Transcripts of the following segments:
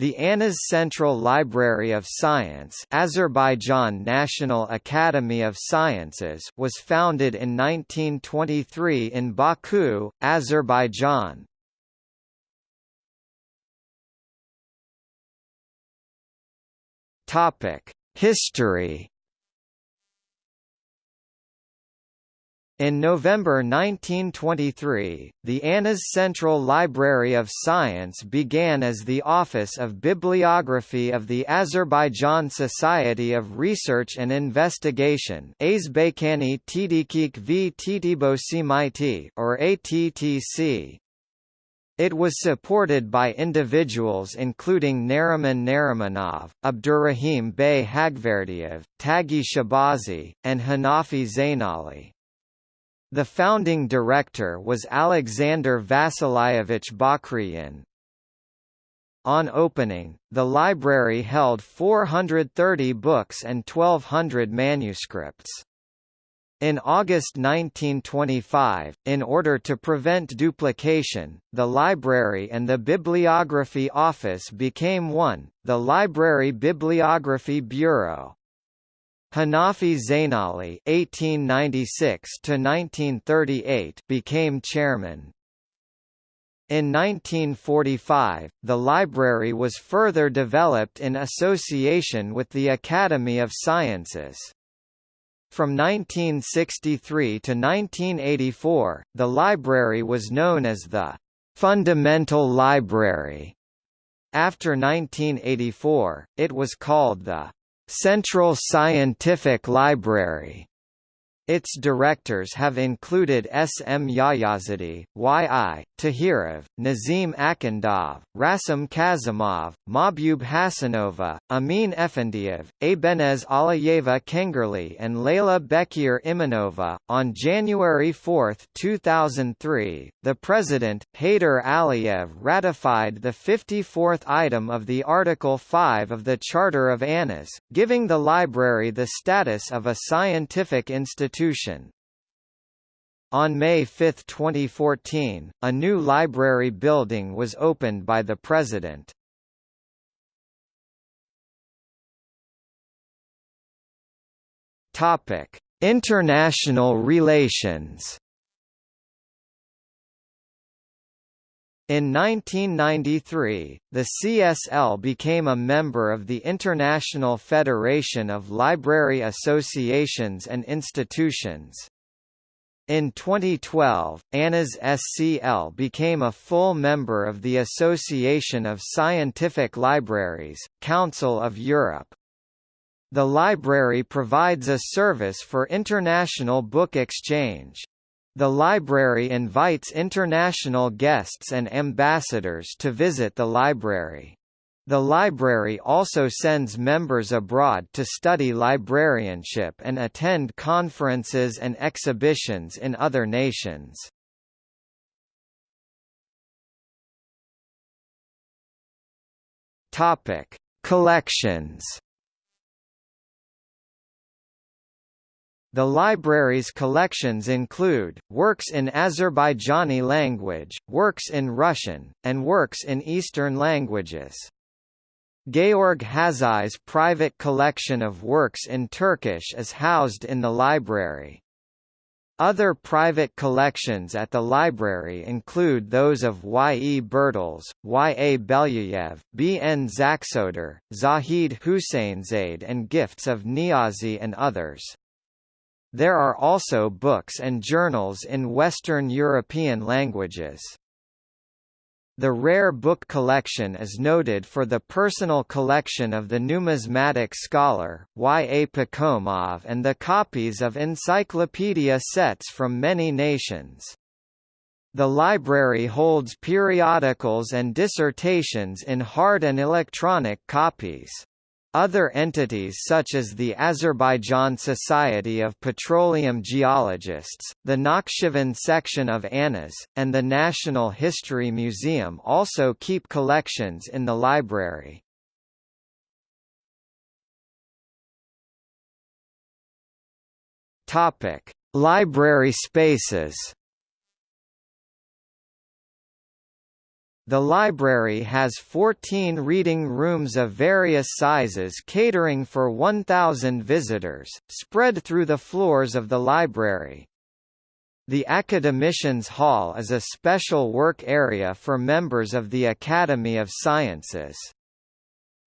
The Anas Central Library of Science Azerbaijan National Academy of Sciences was founded in 1923 in Baku, Azerbaijan. History In November 1923, the ANAS Central Library of Science began as the Office of Bibliography of the Azerbaijan Society of Research and Investigation or ATTC. It was supported by individuals including Nariman Narimanov, Abdurrahim Bey Hagverdiev, Taghi Shabazi, and Hanafi Zainali. The founding director was Alexander Vasilyevich Bakryan. On opening, the library held 430 books and 1,200 manuscripts. In August 1925, in order to prevent duplication, the library and the bibliography office became one, the Library Bibliography Bureau. Hanafi Zainali (1896–1938) became chairman. In 1945, the library was further developed in association with the Academy of Sciences. From 1963 to 1984, the library was known as the Fundamental Library. After 1984, it was called the Central Scientific Library its directors have included S. M. Yayazadi, Y. I. Tahirov, Nazim Akundov, Rasim Kazimov, Mahbub Hasanova, Amin Efendiev, Abenez Alayeva Kengerli, and Layla Bekir Imanova. On January 4, 2003, the President, Heydar Aliyev ratified the 54th item of the Article 5 of the Charter of Anas, giving the library the status of a scientific institution institution. On May 5, 2014, a new library building was opened by the President. Topic: International relations. In 1993, the CSL became a member of the International Federation of Library Associations and Institutions. In 2012, ANAS SCL became a full member of the Association of Scientific Libraries, Council of Europe. The library provides a service for international book exchange. The library invites international guests and ambassadors to visit the library. The library also sends members abroad to study librarianship and attend conferences and exhibitions in other nations. Collections The library's collections include, works in Azerbaijani language, works in Russian, and works in Eastern languages. Georg Hazai's private collection of works in Turkish is housed in the library. Other private collections at the library include those of Y. E. Bertels, Y. A. Belyayev, B. N. Zaksoder, Zahid Husseinzade and gifts of Niazi and others. There are also books and journals in Western European languages. The rare book collection is noted for the personal collection of the numismatic scholar, Y. A. Pakhomov and the copies of encyclopedia sets from many nations. The library holds periodicals and dissertations in hard and electronic copies. Other entities such as the Azerbaijan Society of Petroleum Geologists, the Nakhchivan section of ANAS, and the National History Museum also keep collections in the library. Library spaces The library has 14 reading rooms of various sizes catering for 1,000 visitors, spread through the floors of the library. The Academicians Hall is a special work area for members of the Academy of Sciences.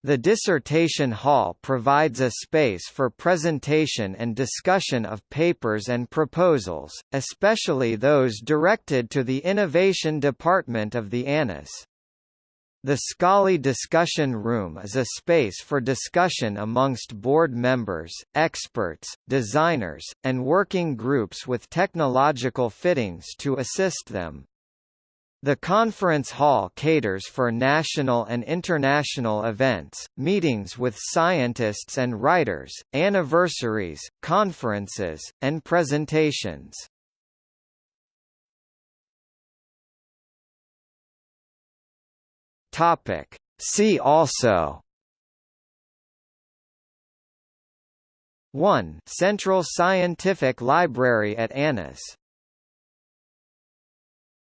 The Dissertation Hall provides a space for presentation and discussion of papers and proposals, especially those directed to the Innovation Department of the ANAS. The Scully Discussion Room is a space for discussion amongst board members, experts, designers, and working groups with technological fittings to assist them. The conference hall caters for national and international events, meetings with scientists and writers, anniversaries, conferences, and presentations. Topic. See also 1. Central Scientific Library at ANAS